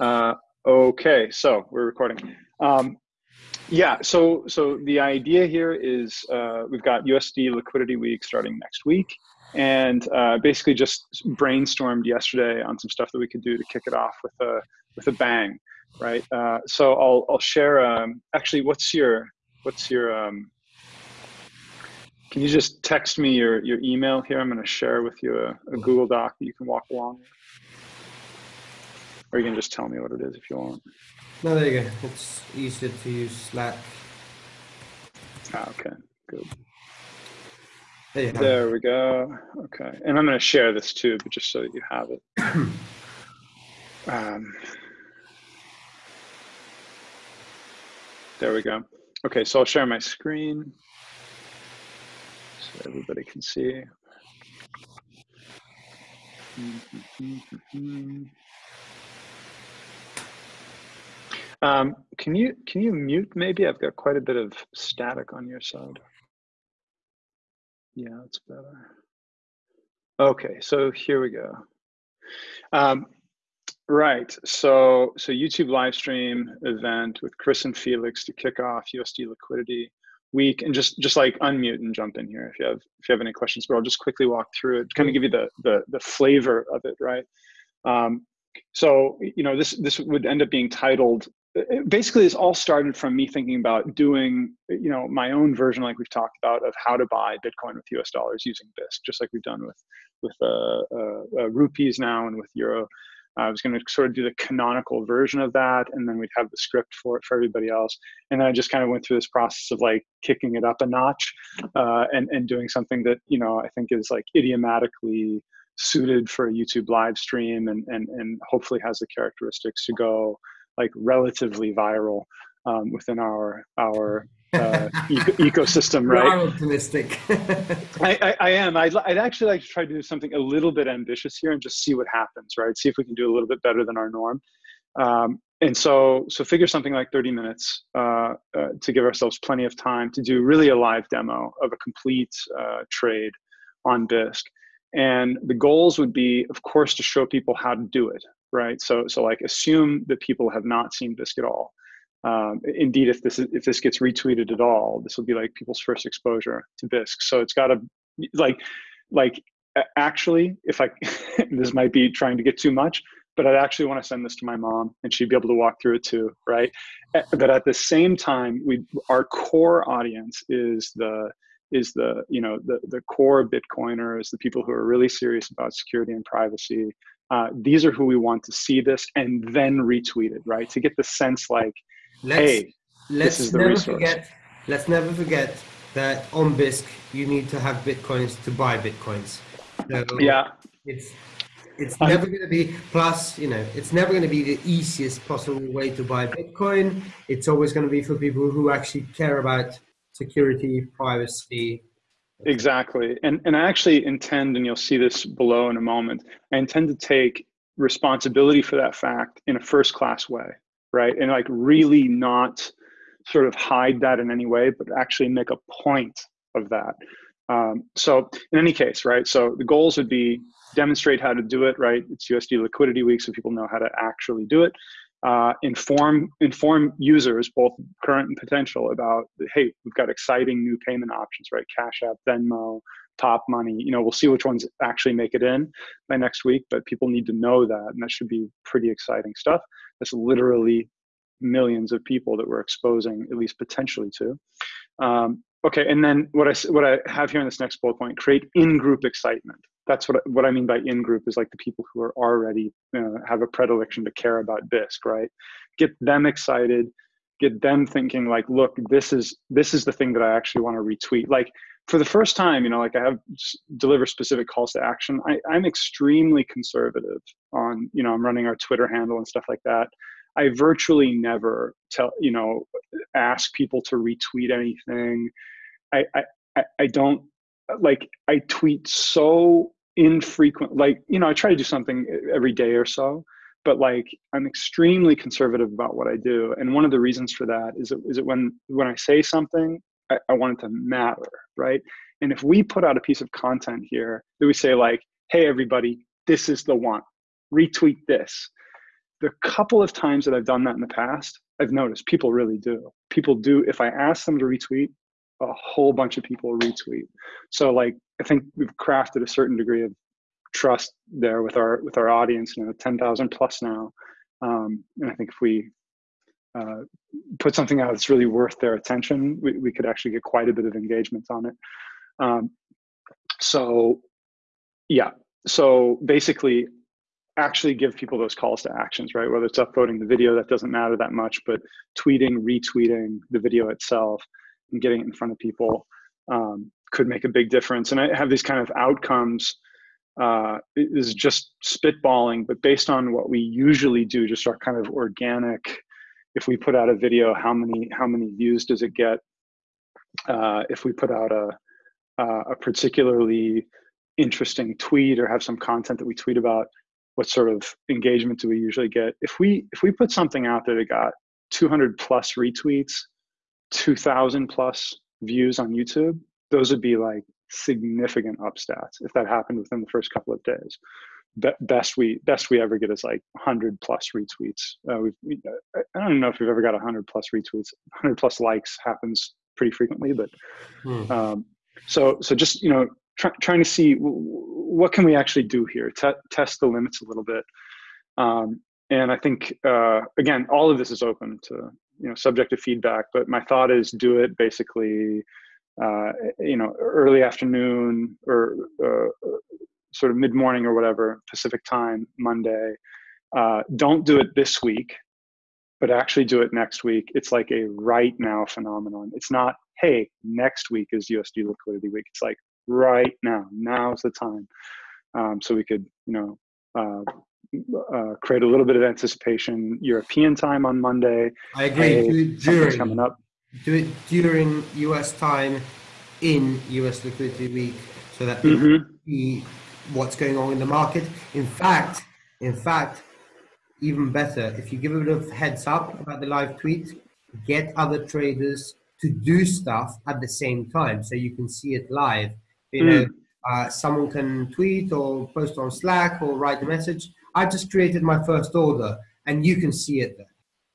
Uh, okay, so we're recording. Um, yeah, so so the idea here is uh, we've got USD Liquidity Week starting next week, and uh, basically just brainstormed yesterday on some stuff that we could do to kick it off with a with a bang, right? Uh, so I'll I'll share. Um, actually, what's your what's your um, can you just text me your, your email here? I'm going to share with you a, a Google Doc that you can walk along with. Or you can just tell me what it is if you want. No, there you go. It's easier to use Slack. Ah, okay, good. There, there we go. Okay, and I'm going to share this too, but just so that you have it. um, there we go. Okay, so I'll share my screen so everybody can see. Um, can you can you mute maybe? I've got quite a bit of static on your side. Yeah, that's better. Okay, so here we go. Um, right, so so YouTube live stream event with Chris and Felix to kick off USD liquidity week and just just like unmute and jump in here if you have if you have any questions but i'll just quickly walk through it kind of give you the the, the flavor of it right um, so you know this this would end up being titled basically this all started from me thinking about doing you know my own version like we've talked about of how to buy bitcoin with us dollars using bisq just like we've done with with uh, uh, uh, rupees now and with euro I was going to sort of do the canonical version of that, and then we'd have the script for it for everybody else. And then I just kind of went through this process of like kicking it up a notch, uh, and and doing something that you know I think is like idiomatically suited for a YouTube live stream, and and and hopefully has the characteristics to go like relatively viral um, within our our uh, eco ecosystem, right? I'm optimistic. I, I, I, am. I'd, I'd actually like to try to do something a little bit ambitious here and just see what happens, right? See if we can do a little bit better than our norm. Um, and so, so figure something like 30 minutes uh, uh, to give ourselves plenty of time to do really a live demo of a complete uh, trade on Bisq. And the goals would be, of course, to show people how to do it, right? So, so like assume that people have not seen Bisq at all um, indeed, if this is, if this gets retweeted at all, this will be like people's first exposure to Bisq. So it's got to like like actually, if I this might be trying to get too much, but I'd actually want to send this to my mom and she'd be able to walk through it too, right? But at the same time, we our core audience is the is the you know the the core Bitcoiners, the people who are really serious about security and privacy. Uh, these are who we want to see this and then retweet it, right? To get the sense like let's, hey, let's never resource. forget. Let's never forget that on Bisq you need to have bitcoins to buy bitcoins. So yeah, it's it's never going to be plus you know it's never going to be the easiest possible way to buy bitcoin it's always going to be for people who actually care about security privacy exactly and and i actually intend and you'll see this below in a moment i intend to take responsibility for that fact in a first class way right? And like really not sort of hide that in any way, but actually make a point of that. Um, so in any case, right? So the goals would be demonstrate how to do it, right? It's USD liquidity week, so people know how to actually do it. Uh, inform inform users, both current and potential, about hey, we've got exciting new payment options, right? Cash App, Venmo, Popmoney. You know, we'll see which ones actually make it in by next week, but people need to know that, and that should be pretty exciting stuff. That's literally millions of people that we're exposing, at least potentially to. Um, okay, and then what I what I have here in this next bullet point: create in-group excitement. That's what what I mean by in-group is like the people who are already know, have a predilection to care about Bisq, right? Get them excited, get them thinking like, look, this is this is the thing that I actually want to retweet. Like for the first time, you know, like I have deliver specific calls to action. I, I'm extremely conservative on, you know, I'm running our Twitter handle and stuff like that. I virtually never tell, you know, ask people to retweet anything. I, I, I don't like, I tweet so infrequent, like, you know, I try to do something every day or so, but like, I'm extremely conservative about what I do. And one of the reasons for that is, it, is it when, when I say something, I, I want it to matter, right? And if we put out a piece of content here that we say like, hey, everybody, this is the one, retweet this the couple of times that I've done that in the past, I've noticed people really do. People do. If I ask them to retweet, a whole bunch of people retweet. So like I think we've crafted a certain degree of trust there with our with our audience. You know, ten thousand plus now, um, and I think if we uh, put something out that's really worth their attention, we, we could actually get quite a bit of engagement on it. Um, so, yeah. So basically, actually give people those calls to actions, right? Whether it's uploading the video, that doesn't matter that much, but tweeting, retweeting the video itself, and getting it in front of people um, could make a big difference. And I have these kind of outcomes. Uh, is just spitballing, but based on what we usually do, just our kind of organic. If we put out a video, how many how many views does it get? Uh, if we put out a a particularly interesting tweet or have some content that we tweet about, what sort of engagement do we usually get? If we if we put something out there that got 200 plus retweets, 2,000 plus views on YouTube, those would be like significant up stats if that happened within the first couple of days. Be- best we best we ever get is like 100 plus retweets. Uh, we've, we, I don't know if we've ever got 100 plus retweets. 100 plus likes happens pretty frequently, but hmm. um, so so just you know try, trying to see what can we actually do here, T- test the limits a little bit. Um, and I think uh, again, all of this is open to you know subjective feedback. But my thought is do it basically, uh, you know, early afternoon or uh, sort of mid morning or whatever Pacific time Monday. Uh, don't do it this week, but actually do it next week. It's like a right now phenomenon. It's not hey next week is USD liquidity week. It's like right now. Now's the time. Um, so we could, you know, uh, create a little bit of anticipation. European time on Monday. I agree. Hey, do it during coming up. Do it during US time in US liquidity week, so that mm-hmm. see what's going on in the market. In fact, in fact, even better if you give a bit of heads up about the live tweet, get other traders to do stuff at the same time, so you can see it live you mm. know, uh, someone can tweet or post on Slack or write a message. I just created my first order, and you can see it there.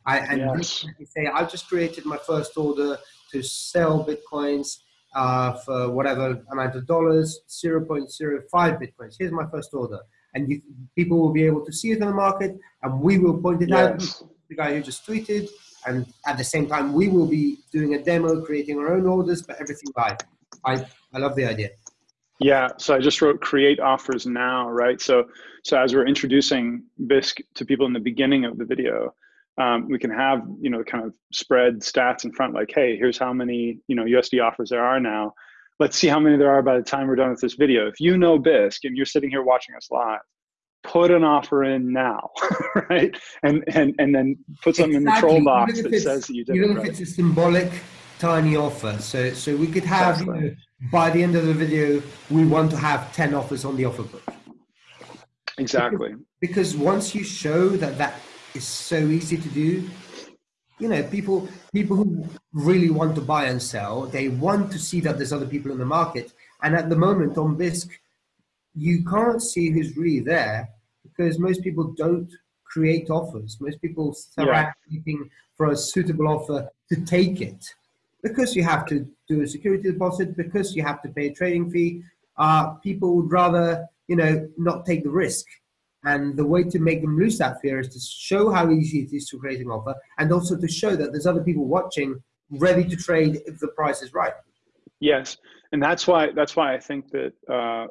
I, and yes. you say, I just created my first order to sell bitcoins uh, for whatever amount of dollars, 0.05 bitcoins. Here's my first order. And you, people will be able to see it in the market, and we will point it yes. out. The guy who just tweeted, and at the same time, we will be doing a demo, creating our own orders, but everything live. I, I love the idea. Yeah, so I just wrote create offers now, right? So so as we're introducing Bisq to people in the beginning of the video, um, we can have you know kind of spread stats in front, like, hey, here's how many you know USD offers there are now. Let's see how many there are by the time we're done with this video. If you know Bisq and you're sitting here watching us live, put an offer in now, right? And and and then put something exactly. in the troll box that says that you did. Even if it's a symbolic tiny offer, so so we could have. Exactly. You know, by the end of the video, we want to have 10 offers on the offer book. Exactly. Because, because once you show that that is so easy to do, you know, people people who really want to buy and sell, they want to see that there's other people in the market. And at the moment on Bisq, you can't see who's really there because most people don't create offers. Most people start yeah. looking for a suitable offer to take it because you have to do a security deposit, because you have to pay a trading fee, uh, people would rather, you know, not take the risk. And the way to make them lose that fear is to show how easy it is to create an offer and also to show that there's other people watching ready to trade if the price is right. Yes. And that's why that's why I think that uh,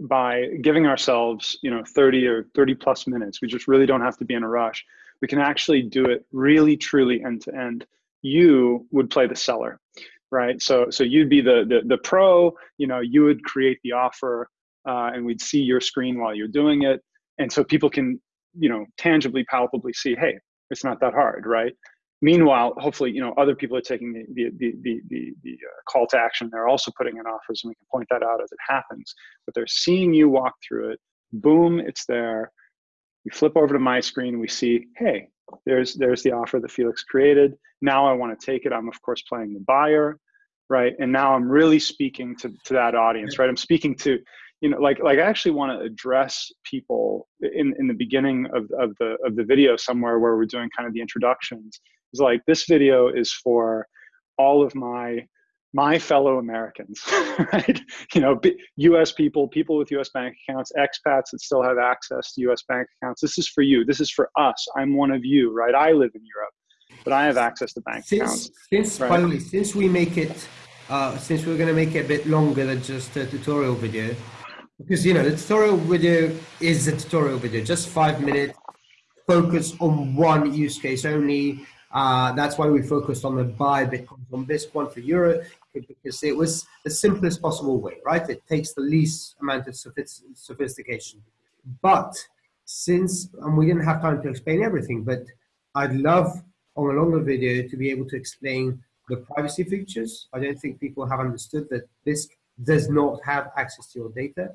by giving ourselves, you know, 30 or 30 plus minutes, we just really don't have to be in a rush. We can actually do it really truly end to end you would play the seller right? So so you'd be the the, the pro you know you would create the offer uh, and we'd see your screen while you're doing it. And so people can you know tangibly palpably see hey it's not that hard right? Meanwhile hopefully you know other people are taking the the the the, the, the uh, call to action. They're also putting in offers and we can point that out as it happens. But they're seeing you walk through it. Boom it's there. We flip over to my screen. We see hey there's there's the offer that Felix created. Now I want to take it. I'm of course playing the buyer, right? And now I'm really speaking to, to that audience, right? I'm speaking to, you know, like like I actually want to address people in in the beginning of of the of the video somewhere where we're doing kind of the introductions. It's like this video is for all of my my fellow Americans, right? You know, U.S. people, people with U.S. bank accounts, expats that still have access to U.S. bank accounts. This is for you. This is for us. I'm one of you, right? I live in Europe, but I have access to bank since, accounts. Since right? finally, since we make it, uh, since we're going to make it a bit longer than just a tutorial video, because you know the tutorial video is a tutorial video, just five minutes, focus on one use case only. Uh, that's why we focused on the buy Bitcoin on this one for Euro because it was the simplest possible way, right? It takes the least amount of sophistication. But since, and we didn't have time to explain everything, but I'd love on a longer video to be able to explain the privacy features. I don't think people have understood that Bisq does not have access to your data.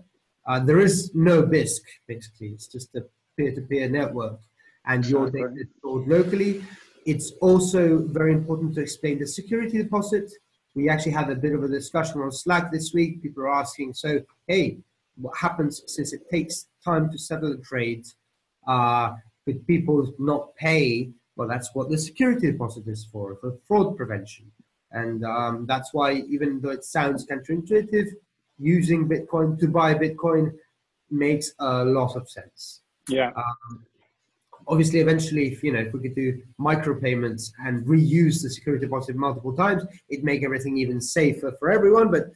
Uh, there is no Bisq, basically. It's just a peer-to-peer -peer network and your data is stored locally. It's also very important to explain the security deposit we actually had a bit of a discussion on Slack this week. People are asking, so, hey, what happens since it takes time to settle a trade? Uh, could people not pay? Well, that's what the security deposit is for, for fraud prevention. And um, that's why, even though it sounds counterintuitive, using Bitcoin to buy Bitcoin makes a lot of sense. Yeah. Um, obviously eventually if you know if we could do micropayments and reuse the security deposit multiple times it'd make everything even safer for everyone but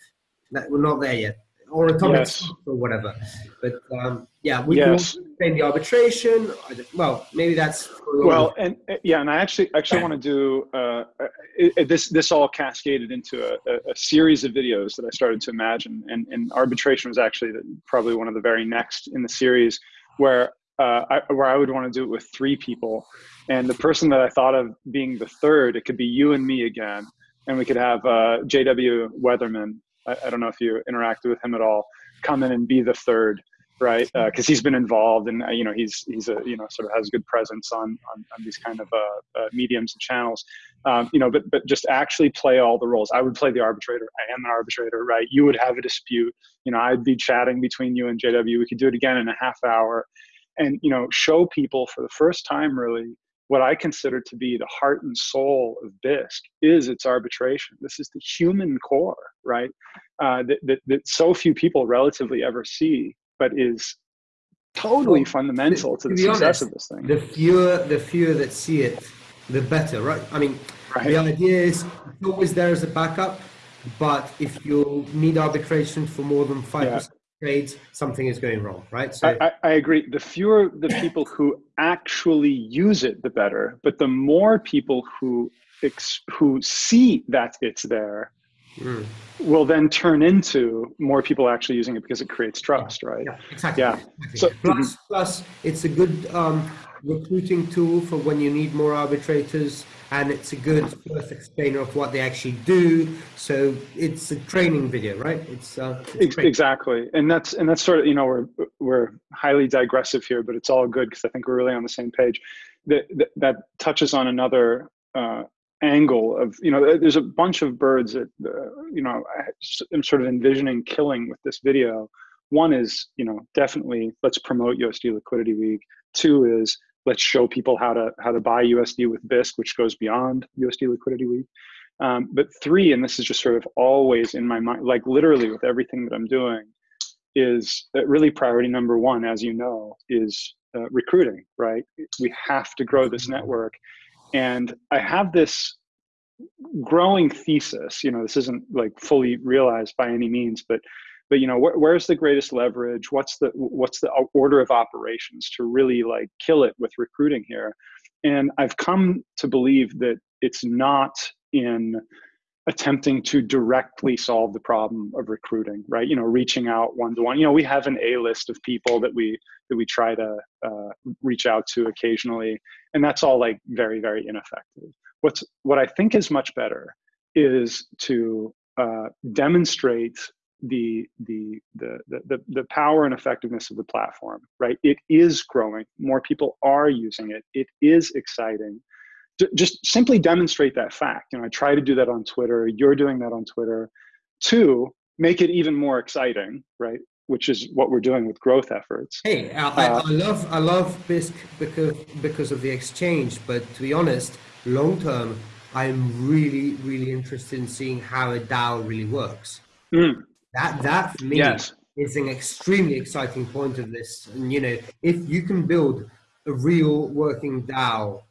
that, we're not there yet or atomic yes. or whatever but um, yeah we yes. can the arbitration well maybe that's well and uh, yeah and i actually actually want to do uh, it, this this all cascaded into a, a, series of videos that i started to imagine and, and arbitration was actually the, probably one of the very next in the series where uh, I, where I would want to do it with three people. And the person that I thought of being the third, it could be you and me again. And we could have uh, JW Weatherman. I, I, don't know if you interacted with him at all. Come in and be the third, right? Because uh, he's been involved, and uh, you know he's he's a you know sort of has good presence on on, on these kind of uh, uh, mediums and channels. Um, you know, but but just actually play all the roles. I would play the arbitrator. I am an arbitrator, right? You would have a dispute. You know, I'd be chatting between you and JW. We could do it again in a half hour and you know show people for the first time really what I consider to be the heart and soul of Bisq is its arbitration. This is the human core, right? Uh, that, that, that so few people relatively ever see, but is totally well, fundamental to, to the success honest, of this thing. The fewer, the fewer that see it, the better, right? I mean, right. the idea is always there as a backup, but if you need arbitration for more than five yeah trades, something is going wrong, right? So I, I, agree. The fewer the people who actually use it, the better. But the more people who ex, who see that it's there, mm. will then turn into more people actually using it because it creates trust, yeah. right? Yeah, exactly. Yeah. Exactly. So plus, plus, it's a good um, recruiting tool for when you need more arbitrators and it's a good first explainer of what they actually do. So it's a training video right? It's, uh, it's exactly. And that's and that's sort of you know we're we're highly digressive here but it's all good because i think we're really on the same page. That that, that touches on another uh, angle of you know there's a bunch of birds that uh, you know i'm sort of envisioning killing with this video. One is you know definitely let's promote usd liquidity week two is let's show people how to how to buy USD with Bisq, which goes beyond USD Liquidity Week. Um, but three, and this is just sort of always in my mind, like literally with everything that I'm doing, is really priority number one, as you know, is uh, recruiting. Right? We have to grow this network, and I have this growing thesis. You know, this isn't like fully realized by any means, but but you know wh- where's the greatest leverage? What's the what's the order of operations to really like kill it with recruiting here? And i've come to believe that it's not in attempting to directly solve the problem of recruiting right? You know reaching out one to one you know we have an a list of people that we that we try to uh, reach out to occasionally and that's all like very very ineffective. What's what i think is much better is to uh, demonstrate the, the the the the power and effectiveness of the platform right? It is growing. More people are using it. It is exciting. D- just simply demonstrate that fact. You know i try to do that on twitter. You're doing that on twitter. Two make it even more exciting right? Which is what we're doing with growth efforts. Hey, I, uh, I love I love Bisq because because of the exchange, but to be honest, long term, I'm really really interested in seeing how a DAO really works. Mm. That that for me yes. is an extremely exciting point of this. And you know, if you can build a real working DAO,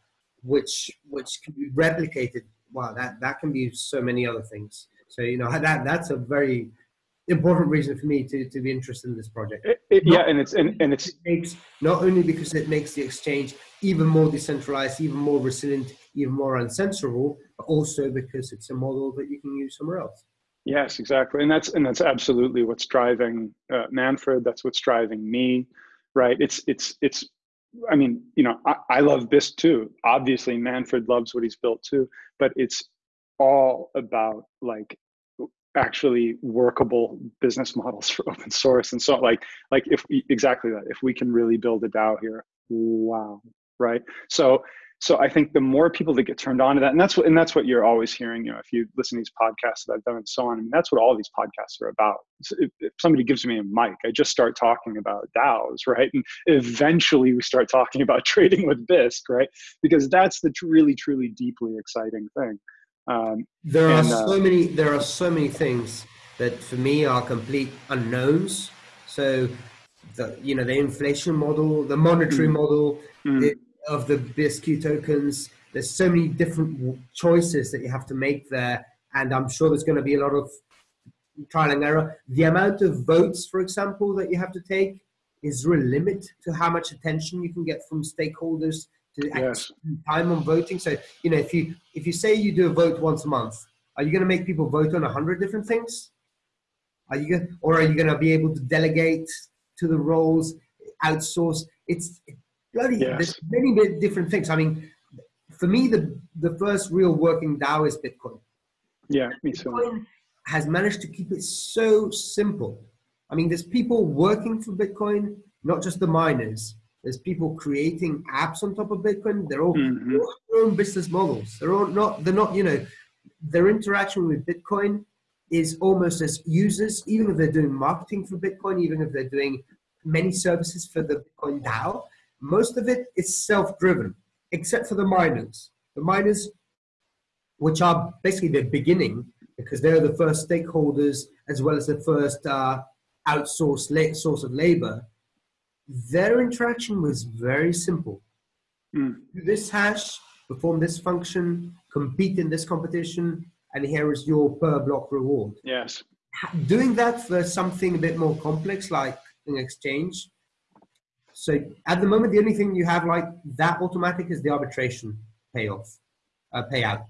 which which can be replicated, wow, that that can be so many other things. So you know that that's a very important reason for me to, to be interested in this project. It, it, yeah, and it's and, and it's it makes not only because it makes the exchange even more decentralized, even more resilient, even more uncensorable, but also because it's a model that you can use somewhere else. Yes, exactly, and that's and that's absolutely what's driving uh, Manfred. That's what's driving me, right? It's it's it's. I mean, you know, I, I love Bisq too. Obviously, Manfred loves what he's built too, but it's all about like actually workable business models for open source and so like like if we, exactly that if we can really build a dao here wow right so so i think the more people that get turned on to that and that's what and that's what you're always hearing you know if you listen to these podcasts that i've done and so on I mean, that's what all these podcasts are about if, if somebody gives me a mic i just start talking about daos right and eventually we start talking about trading with bisq right because that's the really truly deeply exciting thing um, there and, are uh, so uh, many. There are so many things that for me are complete unknowns. So, the you know the inflation model, the monetary mm, model mm. The, of the Bisq tokens. There's so many different choices that you have to make there, and I'm sure there's going to be a lot of trial and error. The amount of votes, for example, that you have to take is there a limit to how much attention you can get from stakeholders to yes. time on voting. So you know, if you if you say you do a vote once a month, are you going to make people vote on a hundred different things? Are you going, or are you going to be able to delegate to the roles, outsource? It's bloody yes. there's many different things. I mean, for me, the the first real working DAO is Bitcoin. Yeah, me too. Bitcoin has managed to keep it so simple. I mean, there's people working for Bitcoin, not just the miners there's people creating apps on top of Bitcoin. They're all, mm-hmm. their own business models. They're all not. They're not. You know, their interaction with Bitcoin is almost as users, even if they're doing marketing for Bitcoin, even if they're doing many services for the Bitcoin DAO. Most of it is self-driven, except for the miners. The miners, which are basically the beginning, because they're the first stakeholders as well as the first uh, outsourced source of labor their interaction was very simple. Mm. Do this hash, perform this function, compete in this competition, and here is your per block reward. Yes. Doing that for something a bit more complex like an exchange. So at the moment, the only thing you have like that automatic is the arbitration payoff, uh, payout.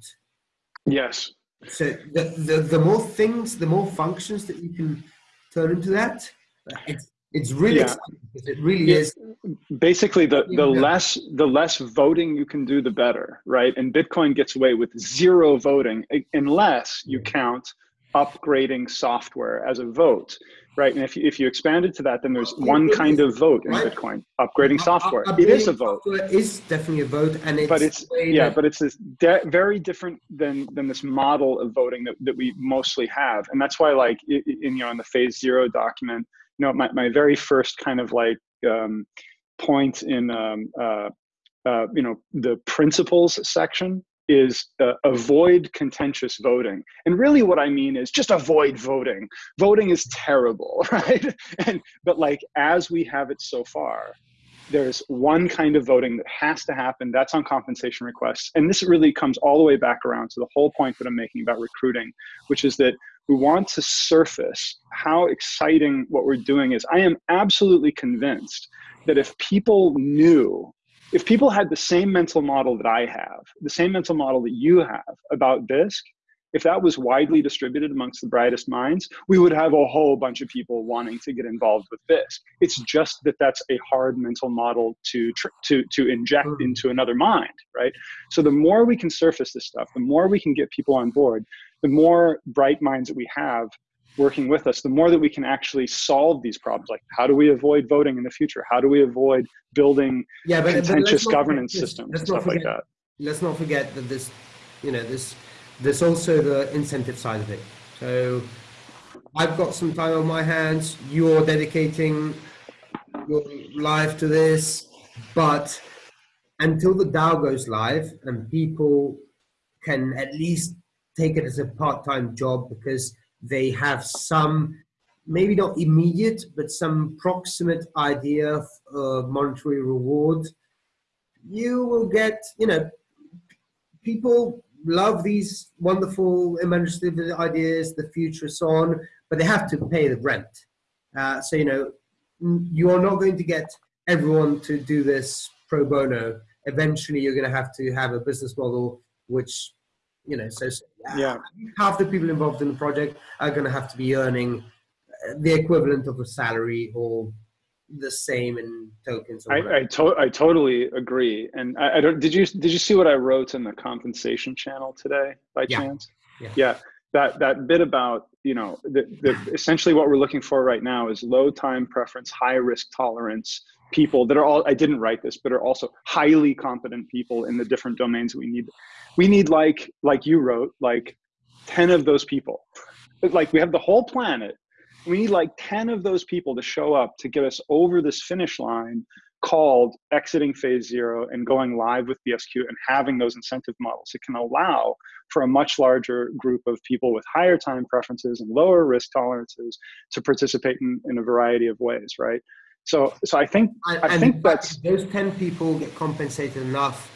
Yes. So the, the, the more things, the more functions that you can turn into that, it's it's really yeah. it really yeah. is. Basically, the the less the less voting you can do, the better, right? And Bitcoin gets away with zero voting unless you count upgrading software as a vote, right? And if you, if you expand it to that, then there's one kind of vote in Bitcoin: upgrading software. Upgrading it is a vote. Is definitely a vote, and it's but it's yeah, but it's this de- very different than than this model of voting that, that we mostly have, and that's why like in you know in the phase zero document you know, my, my very first kind of like um, point in, um, uh, uh, you know, the principles section is uh, avoid contentious voting. And really what I mean is just avoid voting. Voting is terrible, right? And, but like, as we have it so far, there's one kind of voting that has to happen. That's on compensation requests. And this really comes all the way back around to the whole point that I'm making about recruiting, which is that we want to surface how exciting what we're doing is. I am absolutely convinced that if people knew, if people had the same mental model that I have, the same mental model that you have about Bisq, if that was widely distributed amongst the brightest minds, we would have a whole bunch of people wanting to get involved with Bisq. It's just that that's a hard mental model to to to inject mm. into another mind, right? So the more we can surface this stuff, the more we can get people on board, the more bright minds that we have working with us, the more that we can actually solve these problems. Like, how do we avoid voting in the future? How do we avoid building yeah, but, contentious but governance systems and stuff forget, like that? Let's not forget that this, you know, this, there's also the incentive side of it. So, I've got some time on my hands. You're dedicating your life to this, but until the DAO goes live and people can at least take it as a part-time job because they have some maybe not immediate but some proximate idea of uh, monetary reward. You will get you know people love these wonderful imaginative ideas the future so on but they have to pay the rent. Uh, so you know you are not going to get everyone to do this pro bono. Eventually you're going to have to have a business model which you know so yeah. Half the people involved in the project are going to have to be earning the equivalent of a salary or the same in tokens I, I, to- I totally agree. And I, I, don't did you did you see what i wrote in the compensation channel today by yeah. chance? Yeah. yeah. That that bit about you know the, the essentially what we're looking for right now is low time preference high risk tolerance people that are all i didn't write this but are also highly competent people in the different domains we need we need like like you wrote like 10 of those people like we have the whole planet we need like 10 of those people to show up to get us over this finish line called exiting phase zero and going live with BSQ and having those incentive models. It can allow for a much larger group of people with higher time preferences and lower risk tolerances to participate in, in a variety of ways, right? So, so I think and, I think that's those ten people get compensated enough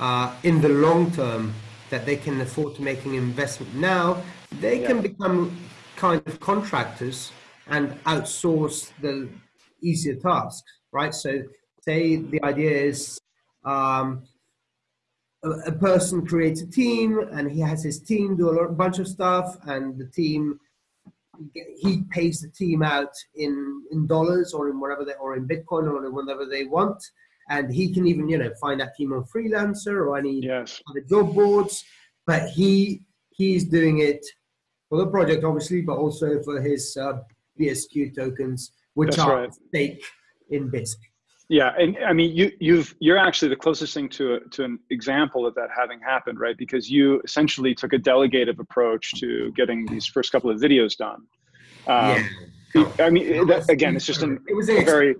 uh, in the long term that they can afford to make an investment now. They yeah. can become kind of contractors and outsource the easier tasks, right? So, say the idea is um, a, a, person creates a team and he has his team do a lot, bunch of stuff, and the team he pays the team out in in dollars or in whatever they or in Bitcoin or in whatever they want, and he can even you know find that team on Freelancer or any yes. other job boards. But he he's doing it for the project, obviously, but also for his uh, BSQ tokens, which That's are right. stake in Bisq. Yeah, and I mean, you you've you're actually the closest thing to a, to an example of that having happened, right? Because you essentially took a delegative approach to getting these first couple of videos done. Um, yeah. I mean, that, again, it's just an, it was a very.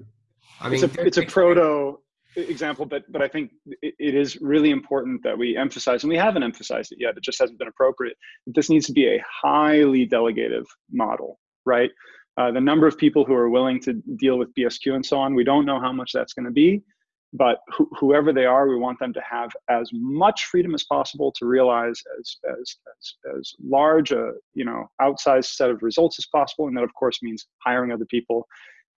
I mean, it's a it's a proto example, but but I think it, it is really important that we emphasize, and we haven't emphasized it yet. It just hasn't been appropriate. That this needs to be a highly delegative model, right? Uh, the number of people who are willing to deal with BSQ and so on, we don't know how much that's going to be, but wh- whoever they are, we want them to have as much freedom as possible to realize as, as, as, as large a, you know, outsized set of results as possible. And that of course means hiring other people.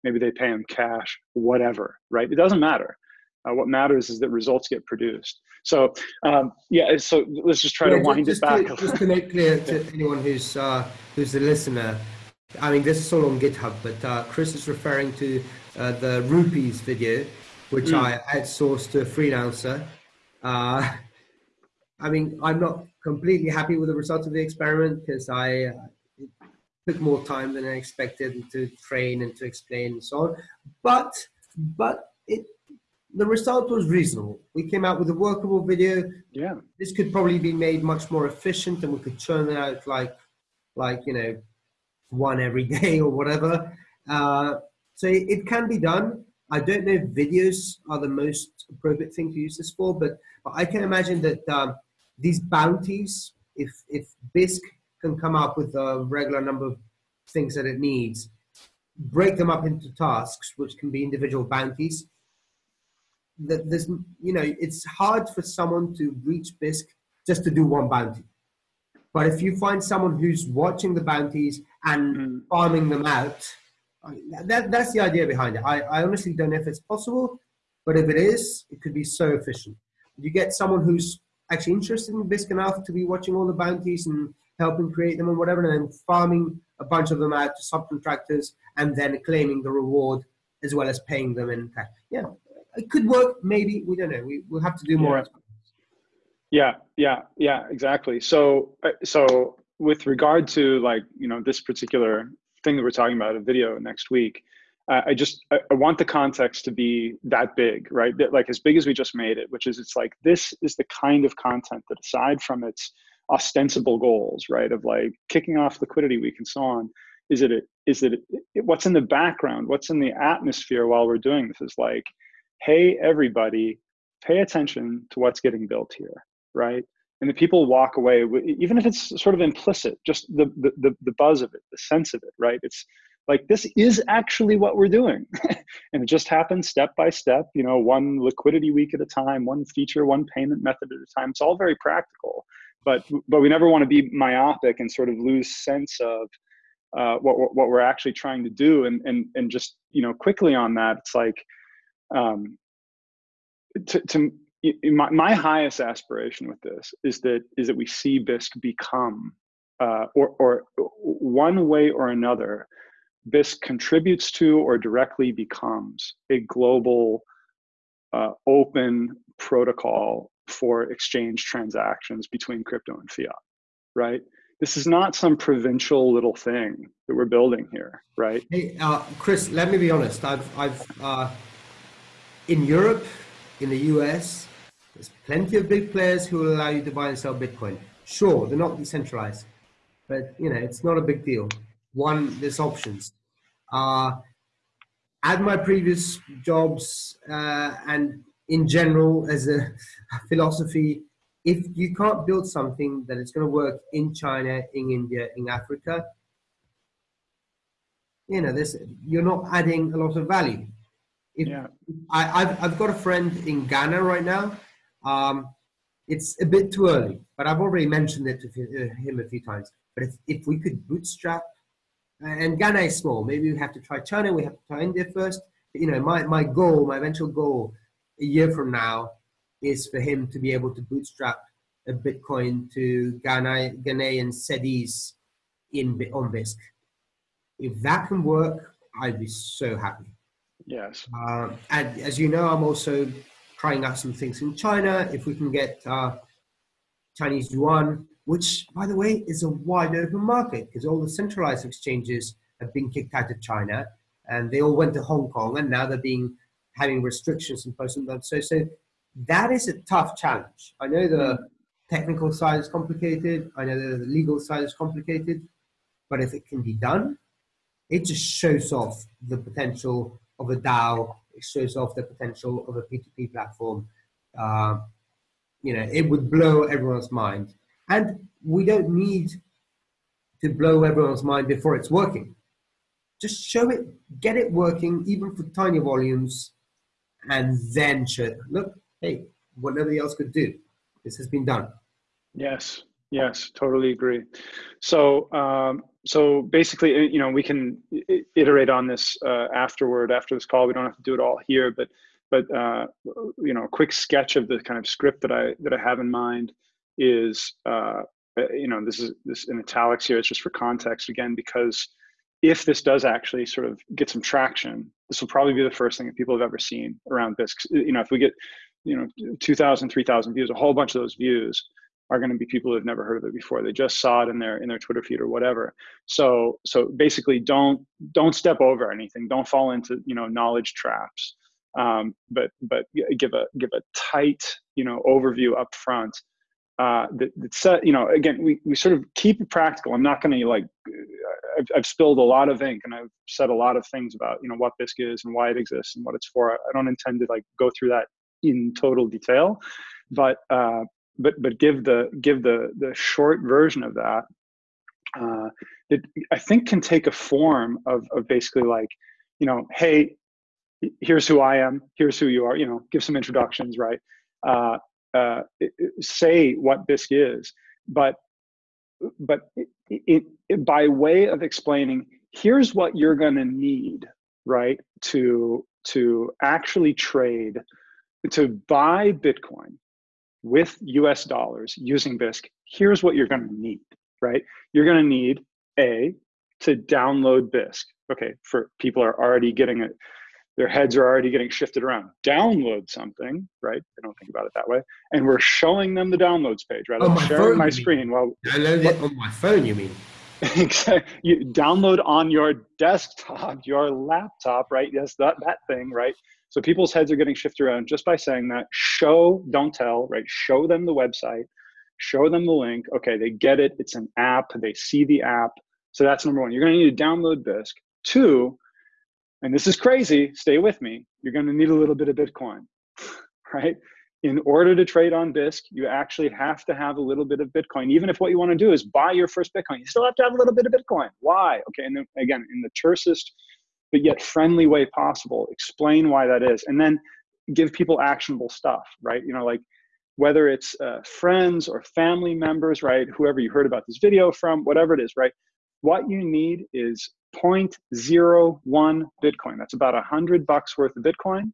Maybe they pay them cash, whatever, right? It doesn't matter. Uh, what matters is that results get produced. So um, yeah, so let's just try yeah, to wind just, it back. To, just to make clear to anyone who's uh, who's a listener, I mean, this is all on GitHub, but uh, Chris is referring to uh, the rupees video, which mm. I outsourced to a freelancer. Uh, I mean, I'm not completely happy with the results of the experiment because I uh, took more time than I expected to train and to explain and so on. But but it the result was reasonable. We came out with a workable video. Yeah, this could probably be made much more efficient, and we could churn it out like like you know one every day or whatever. Uh, so it can be done. I don't know if videos are the most appropriate thing to use this for, but, but I can imagine that um, these bounties, if, if Bisq can come up with a regular number of things that it needs, break them up into tasks, which can be individual bounties. That there's, you know, it's hard for someone to reach Bisq just to do one bounty. But if you find someone who's watching the bounties and mm. farming them out, that, that's the idea behind it. I, I honestly don't know if it's possible, but if it is, it could be so efficient. You get someone who's actually interested in Bisq enough to be watching all the bounties and helping create them and whatever, and then farming a bunch of them out to subcontractors and then claiming the reward as well as paying them in cash. Yeah, it could work. Maybe we don't know. We we'll have to do more. Yeah. Yeah, yeah, yeah, exactly. So, uh, so with regard to like you know this particular thing that we're talking about, a video next week, uh, I just I, I, want the context to be that big, right? That, like as big as we just made it, which is it's like this is the kind of content that aside from its ostensible goals, right, of like kicking off liquidity week and so on, is it? it is it what's in the background what's in the atmosphere while we're doing this is like hey everybody pay attention to what's getting built here right? And the people walk away even if it's sort of implicit just the the, the buzz of it the sense of it right? It's like this is actually what we're doing. And it just happens step by step you know one liquidity week at a time one feature one payment method at a time. It's all very practical but but we never want to be myopic and sort of lose sense of uh, what what we're actually trying to do. And and and just you know quickly on that it's like um to, to my, my highest aspiration with this is that is that we see bisq become uh, or or one way or another bisq contributes to or directly becomes a global uh, open protocol for exchange transactions between crypto and fiat right this is not some provincial little thing that we're building here, right? Hey, uh, Chris, let me be honest. I've, I've uh, in Europe, in the US, there's plenty of big players who will allow you to buy and sell Bitcoin. Sure, they're not decentralized, but you know it's not a big deal. One, there's options. Uh, at my previous jobs uh, and in general as a philosophy, if you can't build something that is going to work in China, in India, in Africa, you know, this you're not adding a lot of value. If, yeah. I, have I've got a friend in Ghana right now. Um, it's a bit too early, but I've already mentioned it to him a few times. But if, if we could bootstrap, and Ghana is small, maybe we have to try China, we have to try India first. But, you know, my, my goal, my eventual goal a year from now is for him to be able to bootstrap a Bitcoin to Ghana, Ghanaian cedis in on Bisq. If that can work, I'd be so happy. Yes. Uh, and as you know, I'm also trying out some things in China. If we can get uh, Chinese yuan, which, by the way, is a wide open market because all the centralized exchanges have been kicked out of China, and they all went to Hong Kong, and now they're being having restrictions imposed on them. So, so that is a tough challenge. I know the technical side is complicated. I know the legal side is complicated, but if it can be done, it just shows off the potential of a DAO. It shows off the potential of a P2P platform. Uh, you know, it would blow everyone's mind. And we don't need to blow everyone's mind before it's working. Just show it, get it working, even for tiny volumes, and then show, look, hey, what nobody else could do. This has been done. Yes, yes, totally agree. So, um, so basically, uh, you know, we can iterate on this uh, afterward after this call. We don't have to do it all here, but but uh, you know, a quick sketch of the kind of script that I that I have in mind is uh, uh you know this is this in italics here. It's just for context again because if this does actually sort of get some traction, this will probably be the first thing that people have ever seen around this. You know, if we get you know 2,000, 3,000 views, a whole bunch of those views are going to be people who have never heard of it before. They just saw it in their in their Twitter feed or whatever. So so basically, don't don't step over anything. Don't fall into you know knowledge traps. Um, but but give a give a tight you know overview up front. Uh, that, that set you know again we, we sort of keep it practical. I'm not going to like I've, I've spilled a lot of ink and I've said a lot of things about you know what Bisq is and why it exists and what it's for. I don't intend to like go through that in total detail, but uh, but but give the give the the short version of that uh, it I think can take a form of of basically like you know hey here's who I am here's who you are you know give some introductions right? Uh, uh, say what Bisq is but but it, it, by way of explaining here's what you're going to need right to to actually trade to buy bitcoin with US dollars using Bisq, here's what you're going to need, right? You're going to need A, to download Bisq. Okay, for people are already getting it, their heads are already getting shifted around. Download something, right? They don't think about it that way. And we're showing them the downloads page, right? I'm sharing phone, my screen. Well, download it on my phone, you mean? exactly. You download on your desktop, your laptop, right? Yes, that, that thing, right? So people's heads are getting shifted around just by saying that. Show, don't tell, right? Show them the website, show them the link. Okay, they get it. It's an app. They see the app. So that's number one. You're going to need to download Bisq. Two, and this is crazy, stay with me, you're going to need a little bit of Bitcoin, right? In order to trade on Bisq, you actually have to have a little bit of Bitcoin. Even if what you want to do is buy your first Bitcoin, you still have to have a little bit of Bitcoin. Why? Okay, and then again, in the tersest but yet friendly way possible, explain why that is, and then give people actionable stuff, right? You know, like whether it's uh, friends or family members, right? Whoever you heard about this video from, whatever it is, right? What you need is 0.01 Bitcoin. That's about a hundred bucks worth of Bitcoin.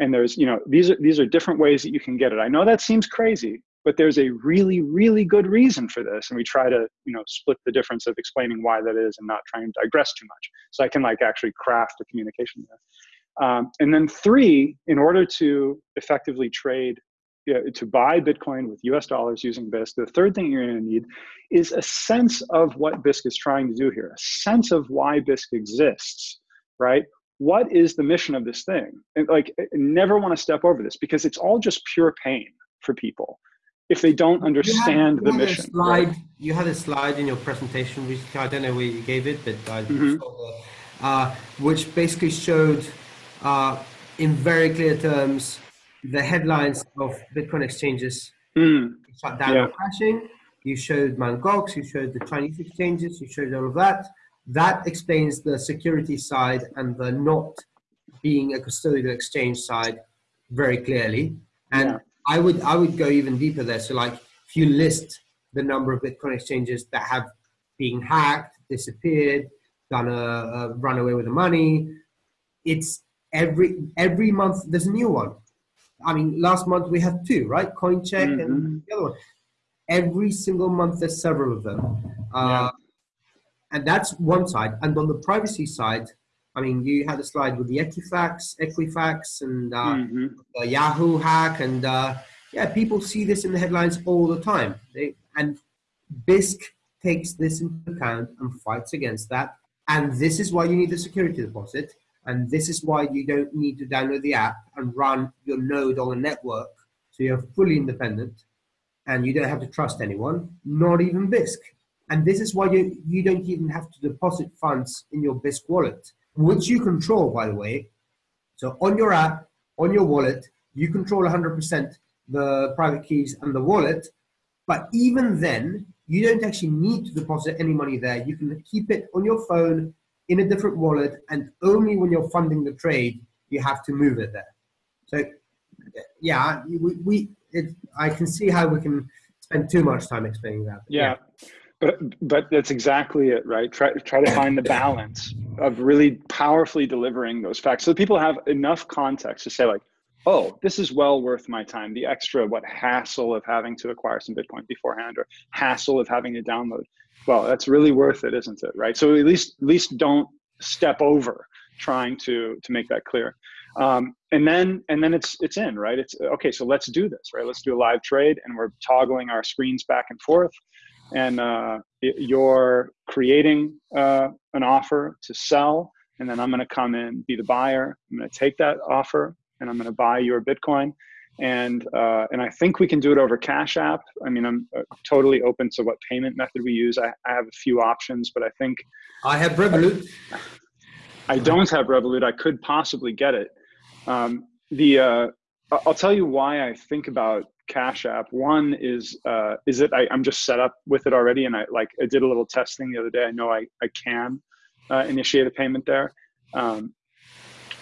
And there's, you know, these are these are different ways that you can get it. I know that seems crazy, but there's a really, really good reason for this. And we try to, you know, split the difference of explaining why that is and not trying to digress too much. So I can like actually craft a communication there. Um, and then three, in order to effectively trade to buy Bitcoin with US dollars using Bisq, the third thing you're going to need is a sense of what Bisq is trying to do here, a sense of why Bisq exists, right? What is the mission of this thing? And like, never want to step over this because it's all just pure pain for people if they don't understand had, the mission. Slide, right? You had a slide in your presentation recently. I don't know where you gave it, but I mm-hmm. saw uh, which basically showed uh, in very clear terms the headlines of Bitcoin exchanges mm. shut down yeah. or crashing. You showed Mt. Gox, you showed the Chinese exchanges, you showed all of that. That explains the security side and the not being a custodial exchange side very clearly. And yeah. I would I would go even deeper there. So like if you list the number of Bitcoin exchanges that have been hacked, disappeared, done a, a run away with the money, it's every every month there's a new one. I mean, last month we had two, right? CoinCheck mm-hmm. and the other one. Every single month, there's several of them. Uh, yeah. And that's one side. And on the privacy side, I mean, you had a slide with the Equifax, Equifax, and uh, mm-hmm. the Yahoo hack, and uh, yeah, people see this in the headlines all the time. They, and Bisq takes this into account and fights against that. And this is why you need the security deposit. And this is why you don't need to download the app and run your node on a network. So you're fully independent and you don't have to trust anyone, not even Bisq. And this is why you, you don't even have to deposit funds in your Bisq wallet, which you control, by the way. So on your app, on your wallet, you control 100% the private keys and the wallet. But even then, you don't actually need to deposit any money there. You can keep it on your phone in a different wallet, and only when you're funding the trade you have to move it there. So, yeah, we, we it, I can see how we can spend too much time explaining that. Yeah. yeah. But, but that's exactly it, right? Try, try to find the balance of really powerfully delivering those facts. So people have enough context to say like, oh, this is well worth my time. The extra, what hassle of having to acquire some Bitcoin beforehand or hassle of having to download. Well that's really worth it isn't it right? So at least at least don't step over trying to to make that clear. Um, and then and then it's it's in right? It's okay so let's do this right? Let's do a live trade and we're toggling our screens back and forth and uh, you're creating uh, an offer to sell and then i'm going to come in be the buyer i'm going to take that offer and i'm going to buy your bitcoin and uh, and I think we can do it over Cash App. I mean, I'm uh, totally open to what payment method we use. I, I have a few options, but I think I have Revolut. I don't have Revolut. I could possibly get it. Um, the uh, I'll tell you why I think about Cash App. One is uh, is it I, am just set up with it already, and I like I did a little testing the other day. I know I I can uh, initiate a payment there. Um,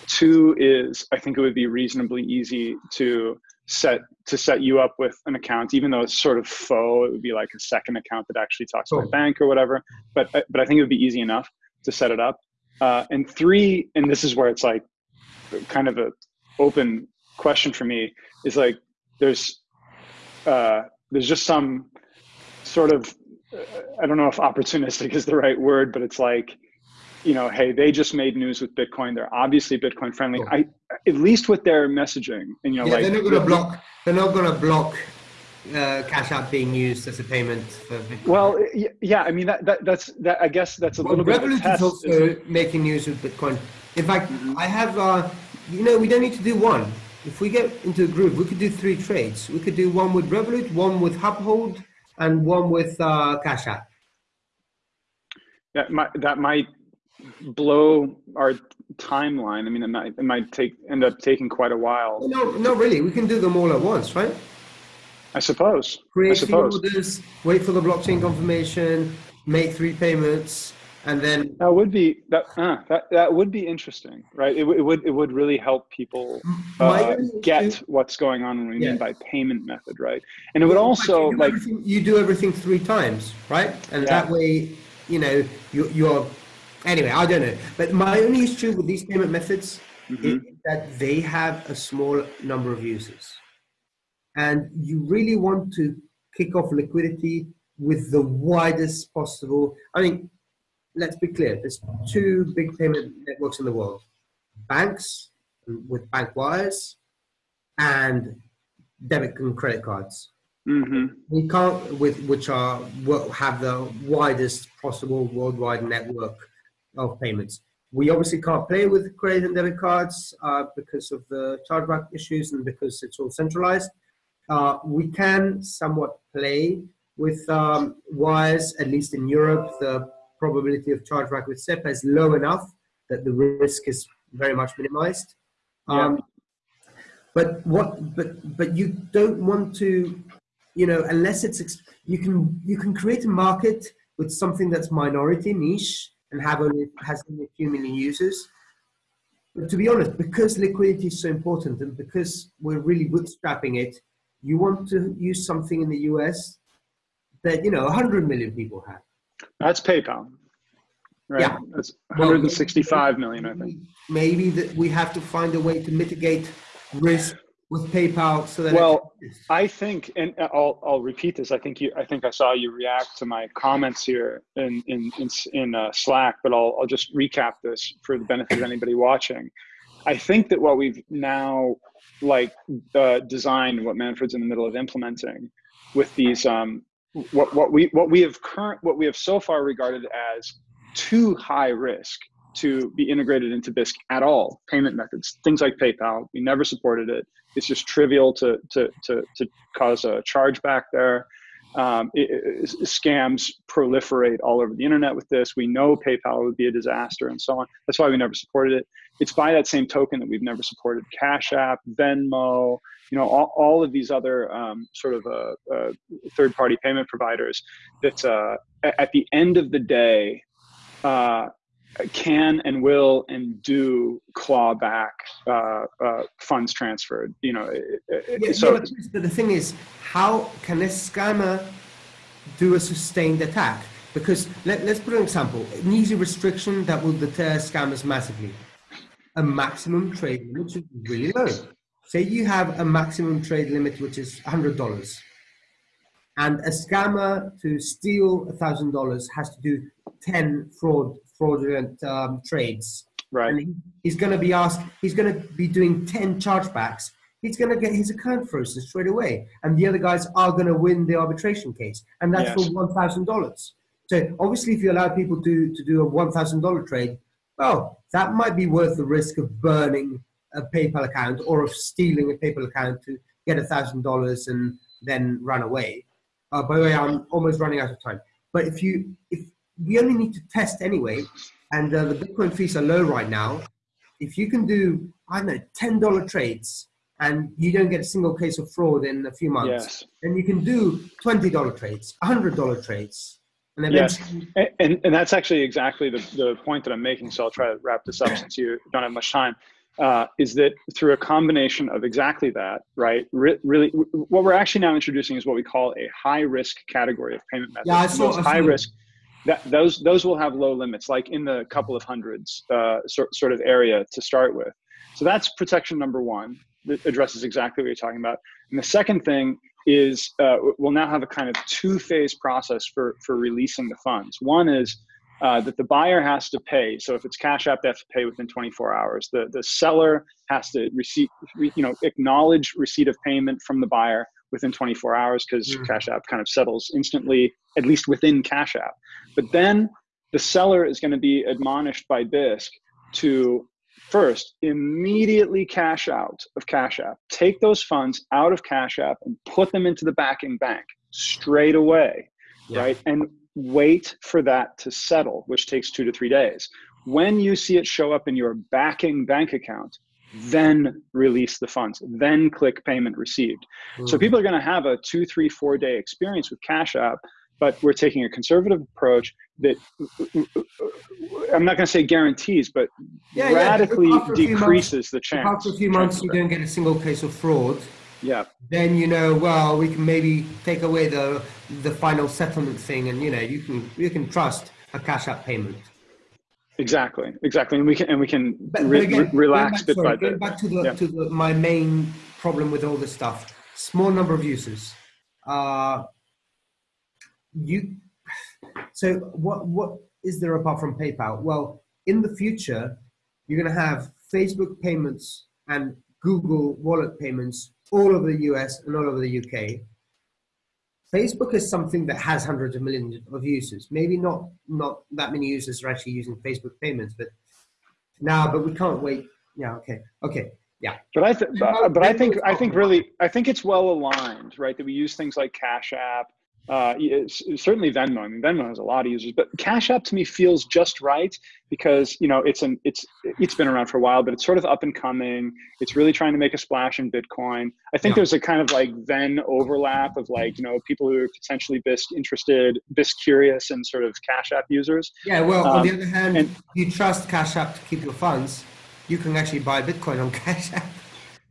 Two is I think it would be reasonably easy to set to set you up with an account, even though it's sort of faux. It would be like a second account that actually talks to my bank or whatever. But uh, but I think it would be easy enough to set it up. Uh, and three, and this is where it's like kind of a open question for me is like there's uh, there's just some sort of I don't know if opportunistic is the right word, but it's like you know, hey, they just made news with Bitcoin. They're obviously Bitcoin friendly. I at least with their messaging, and you know, yeah, like they're not going to block. They're not going to block uh, Cash App being used as a payment for Bitcoin. Well, yeah, I mean that, that that's that. I guess that's a well, little Revolut bit. Revolut is also making news with Bitcoin. In fact, mm-hmm. I have. Uh, you know, we don't need to do one. If we get into a group, we could do three trades. We could do one with Revolut, one with Uphold, and one with uh, Cash App that might that might blow our timeline. I mean, it might it might take end up taking quite a while. No, not really. We can do them all at once, right? I suppose. Create I suppose. orders, wait for the blockchain confirmation, make three payments, and then that would be that uh, that that would be interesting, right? It, it would it would really help people uh, get what's going on when we yeah. mean by payment method, right? And it would also you like you do everything three times, right? And yeah. that way, you know, you, you're anyway. I don't know, but my only issue with these payment methods mm-hmm. is that they have a small number of users and you really want to kick off liquidity with the widest possible. I mean, let's be clear. There's two big payment networks in the world: banks with bank wires and debit and credit cards. Mm-hmm. We can't, with which are have the widest possible worldwide network of payments. We obviously can't play with credit and debit cards uh, because of the chargeback issues and because it's all centralized. Uh, we can somewhat play with um, wires, at least in Europe, the probability of chargeback with SEPA is low enough that the risk is very much minimized. Um, But what? But but you don't want to, you know, unless it's you can you can create a market with something that's minority niche and have only has only a few million users. But to be honest, because liquidity is so important and because we're really bootstrapping it, you want to use something in the US that you know 100 million people have. That's PayPal. Right? Yeah. That's 165 well, million, I think. Maybe that we have to find a way to mitigate risk with PayPal so that Well, I think and I'll I'll repeat this. I think you I think I saw you react to my comments here in in in, in uh, Slack, but I'll I'll just recap this for the benefit of anybody watching. I think that what we've now like uh, designed, what Manfred's in the middle of implementing, with these um, what what we what we have current what we have so far regarded as too high risk to be integrated into Bisq at all. Payment methods, things like PayPal, we never supported it. It's just trivial to to to, to cause a chargeback there. Um, it, it, scams proliferate all over the internet with this. We know PayPal would be a disaster and so on. That's why we never supported it. It's by that same token that we've never supported Cash App, Venmo, you know, all, all of these other um, sort of uh, uh, third-party payment providers that uh, at the end of the day uh, can and will and do claw back uh, uh, funds transferred. You know, yeah, so yeah, the thing is, how can a scammer do a sustained attack? Because let, let's put an example: an easy restriction that will deter scammers massively. A maximum trade limit should be really low. Say you have a maximum trade limit which is hundred dollars, and a scammer to steal thousand dollars has to do ten fraud fraudulent um, trades. Right. And he's going to be asked, he's going to be doing 10 chargebacks. He's going to get his account frozen straight away. And the other guys are going to win the arbitration case. And that's yes. for $1,000. So obviously, if you allow people to, to do a $1,000 trade, well, that might be worth the risk of burning a PayPal account or of stealing a PayPal account to get a $1,000 and then run away. Uh, by the way, I'm almost running out of time. But if you, if we only need to test anyway, and uh, the Bitcoin fees are low right now. If you can do, I don't know, ten dollar trades, and you don't get a single case of fraud in a few months, yes. then you can do twenty dollar trades, hundred dollar trades. And yes, and, and, and that's actually exactly the, the point that I'm making. So I'll try to wrap this up since you don't have much time. Uh, is that through a combination of exactly that, right? Re- really, what we're actually now introducing is what we call a high risk category of payment methods. Yeah, I saw, I saw high risk that those those will have low limits, like in the couple of hundreds uh, sort, sort of area to start with. So that's protection number one that addresses exactly what you're talking about. And the second thing is uh, we'll now have a kind of two-phase process for for releasing the funds. One is uh, that the buyer has to pay. So if it's Cash App, they have to pay within 24 hours. The the seller has to receive, you know, acknowledge receipt of payment from the buyer within 24 hours because mm. Cash App kind of settles instantly, at least within Cash App. But then the seller is going to be admonished by Bisq to first immediately cash out of Cash App, take those funds out of Cash App and put them into the backing bank straight away, yeah. right? And wait for that to settle, which takes two to three days. When you see it show up in your backing bank account, then release the funds, then click payment received. Mm. So people are going to have a two, three, four day experience with Cash App, but we're taking a conservative approach that I'm not going to say guarantees, but yeah, radically yeah. decreases months, the chance. After a few months, you don't get a single case of fraud. Yeah. Then you know, well, we can maybe take away the the final settlement thing, and you know, you can you can trust a cash app payment. Exactly, exactly, and we can and we can but, re- again, re- relax back, bit sorry, by bit. Back to the yeah. to the, my main problem with all this stuff: small number of users. Uh, you. So what what is there apart from PayPal? Well, in the future, you're going to have Facebook payments and Google Wallet payments all over the US and all over the UK. Facebook is something that has hundreds of millions of users. Maybe not not that many users are actually using Facebook payments, but now, but we can't wait. Yeah. Okay. Okay. Yeah. But I th- but, but I think I think really I think it's well aligned, right? That we use things like Cash App uh, certainly Venmo. I mean, Venmo has a lot of users, but Cash App to me feels just right because you know it's an it's it's been around for a while, but it's sort of up and coming. It's really trying to make a splash in Bitcoin. I think yeah. there's a kind of like Venn overlap of like you know people who are potentially Bisq interested, Bisq curious, and sort of Cash App users. Yeah. Well, um, on the um, other hand, and, you trust Cash App to keep your funds. You can actually buy Bitcoin on Cash App.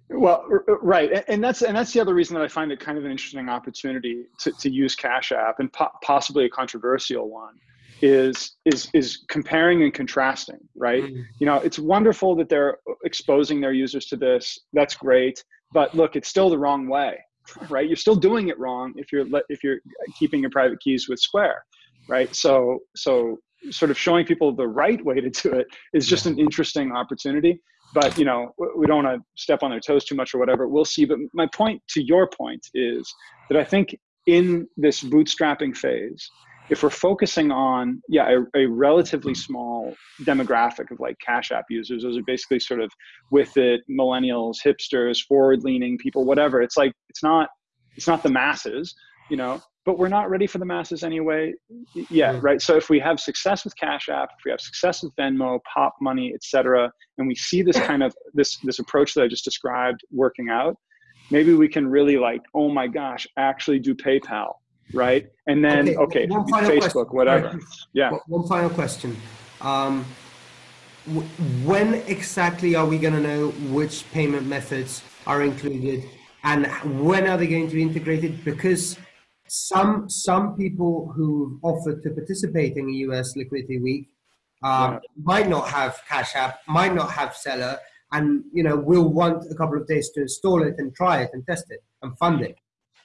Well, right, and that's and that's the other reason that I find it kind of an interesting opportunity to, to use Cash App and po- possibly a controversial one is is is comparing and contrasting. Right, mm-hmm. you know, it's wonderful that they're exposing their users to this. That's great, but look, it's still the wrong way. Right, you're still doing it wrong if you're if you're keeping your private keys with Square. Right, so so sort of showing people the right way to do it is just an interesting opportunity but you know we don't want to step on their toes too much or whatever we'll see. But my point to your point is that i think in this bootstrapping phase if we're focusing on yeah a, a, relatively small demographic of like cash app users those are basically sort of with it millennials hipsters forward leaning people whatever it's like it's not it's not the masses you know but we're not ready for the masses anyway yet, right? So if we have success with Cash App, if we have success with Venmo, Popmoney, etc., and we see this kind of this this approach that I just described working out, maybe we can really like, oh my gosh, actually do PayPal, right? And then okay, okay Facebook, question. whatever. Right. Yeah. One final question. Um, when exactly are we going to know which payment methods are included and when are they going to be integrated? Because some some people who offered to participate in a US Liquidity Week uh, yeah. might not have Cash App, might not have Zelle, and you know will want a couple of days to install it and try it and test it and fund it.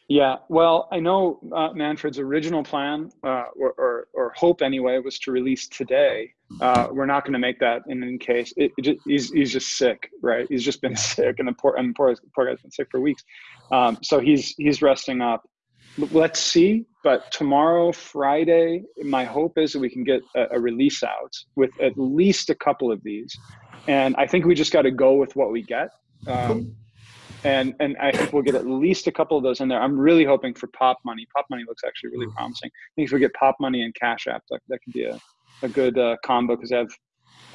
Yeah, well, I know uh, Manfred's original plan, uh, or, or, or, hope anyway, was to release today. Uh, we're not going to make that in any case. It, it just, he's, he's just sick, right? He's just been sick, and the poor, and poor, poor guy's been sick for weeks. Um, so he's he's resting up let's see. But tomorrow, Friday, my hope is that we can get a, a release out with at least a couple of these. And I think we just got to go with what we get. Um, and and I think we'll get at least a couple of those in there. I'm really hoping for Popmoney. Pop Money looks actually really promising. I think if we get Popmoney and Cash App, that, that could be a, a good uh, combo because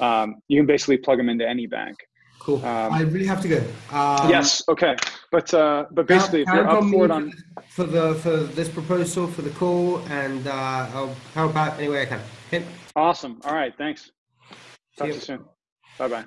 um, you can basically plug them into any bank. Cool. Um, I really have to go. Um, yes. Okay. But uh, but basically, if you're up for it on for the for this proposal for the call, and uh, I'll help out any way I can. Okay. Awesome. All right. Thanks. Talk to you soon. Bye bye.